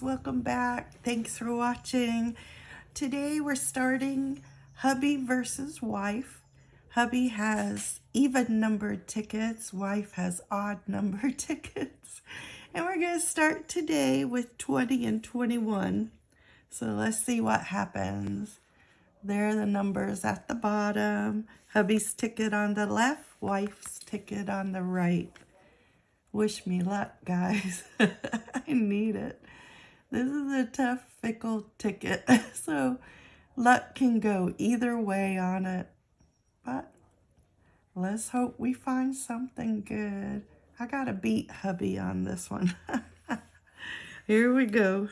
Thanks for watching. Today we're starting hubby versus wife. Hubby has even numbered tickets. Wife has odd numbered tickets. And we're going to start today with 20 and 21. So let's see what happens. There are the numbers at the bottom. Hubby's ticket on the left, wife's ticket on the right. Wish me luck, guys. I need it. This is a tough, fickle ticket. So luck can go either way on it. But let's hope we find something good. I got to beat hubby on this one. Here we go.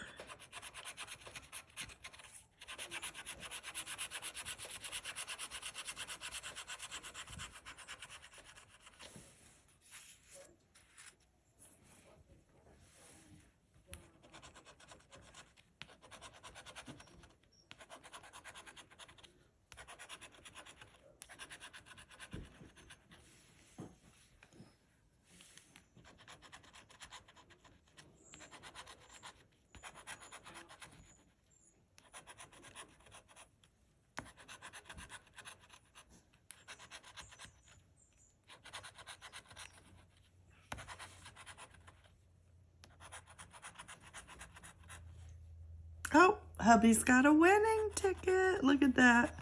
Oh, hubby's got a winning ticket. Look at that.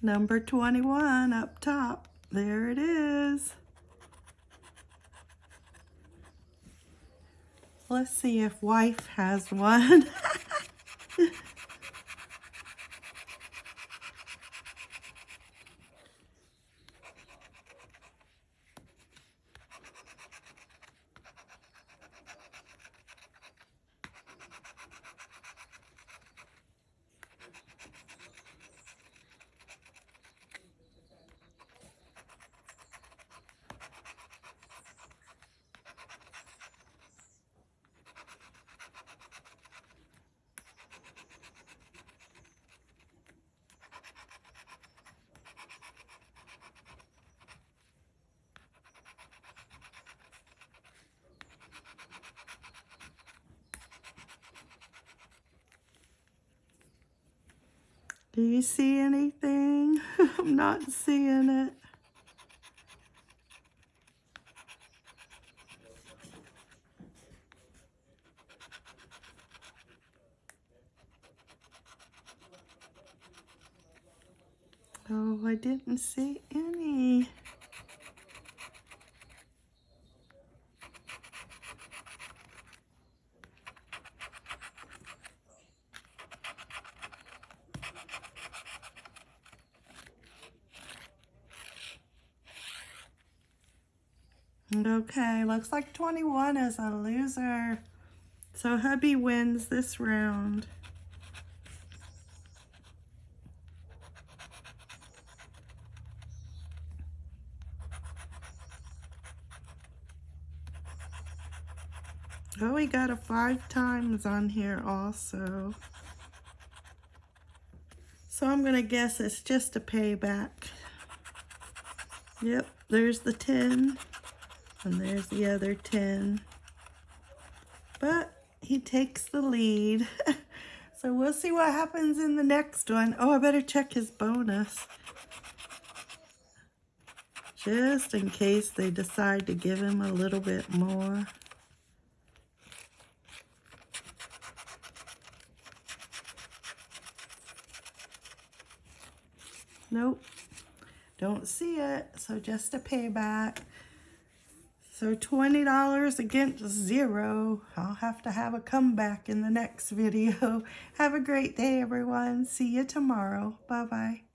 Number 21 up top. There it is. Let's see if wife has one. Do you see anything? I'm not seeing it. Oh, I didn't see any. Okay, looks like 21 is a loser. So hubby wins this round. Oh, we got a five times on here also. So I'm going to guess it's just a payback. Yep, there's the 10. And there's the other 10. But he takes the lead. so we'll see what happens in the next one. Oh, I better check his bonus. Just in case they decide to give him a little bit more. Nope. Don't see it. So just a payback. So $20 against zero. I'll have to have a comeback in the next video. Have a great day, everyone. See you tomorrow. Bye-bye.